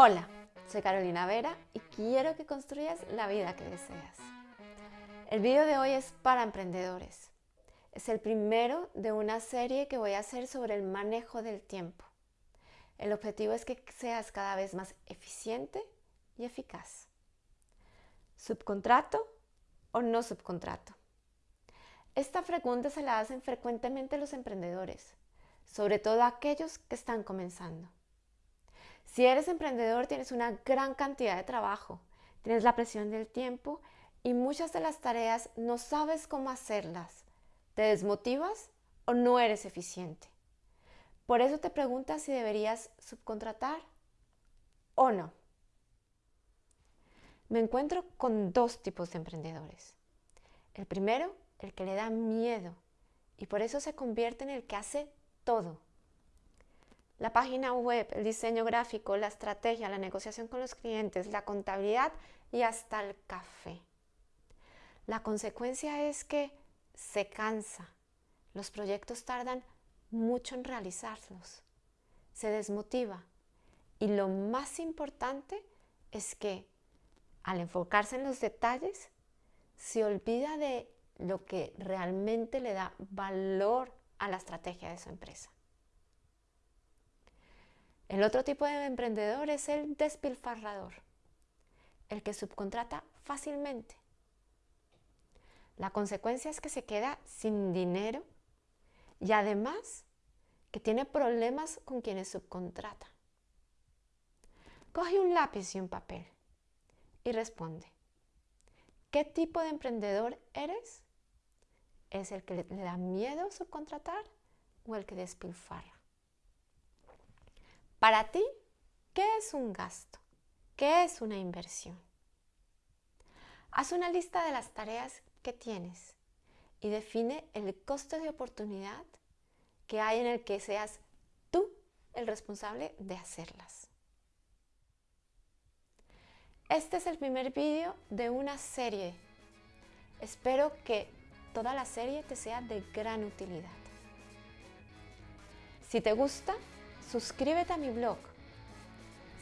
Hola, soy Carolina Vera y quiero que construyas la vida que deseas. El video de hoy es para emprendedores. Es el primero de una serie que voy a hacer sobre el manejo del tiempo. El objetivo es que seas cada vez más eficiente y eficaz. ¿Subcontrato o no subcontrato? Esta pregunta se la hacen frecuentemente los emprendedores, sobre todo aquellos que están comenzando. Si eres emprendedor tienes una gran cantidad de trabajo, tienes la presión del tiempo y muchas de las tareas no sabes cómo hacerlas. ¿Te desmotivas o no eres eficiente? Por eso te preguntas si deberías subcontratar o no. Me encuentro con dos tipos de emprendedores. El primero, el que le da miedo y por eso se convierte en el que hace todo la página web, el diseño gráfico, la estrategia, la negociación con los clientes, la contabilidad y hasta el café. La consecuencia es que se cansa, los proyectos tardan mucho en realizarlos, se desmotiva y lo más importante es que al enfocarse en los detalles se olvida de lo que realmente le da valor a la estrategia de su empresa. El otro tipo de emprendedor es el despilfarrador, el que subcontrata fácilmente. La consecuencia es que se queda sin dinero y además que tiene problemas con quienes subcontrata. Coge un lápiz y un papel y responde. ¿Qué tipo de emprendedor eres? ¿Es el que le da miedo subcontratar o el que despilfarra? Para ti, ¿qué es un gasto? ¿Qué es una inversión? Haz una lista de las tareas que tienes y define el costo de oportunidad que hay en el que seas tú el responsable de hacerlas. Este es el primer vídeo de una serie. Espero que toda la serie te sea de gran utilidad. Si te gusta, suscríbete a mi blog.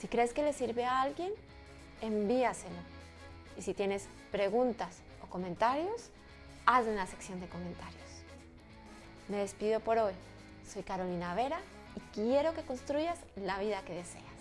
Si crees que le sirve a alguien, envíaselo. Y si tienes preguntas o comentarios, hazlo en la sección de comentarios. Me despido por hoy. Soy Carolina Vera y quiero que construyas la vida que deseas.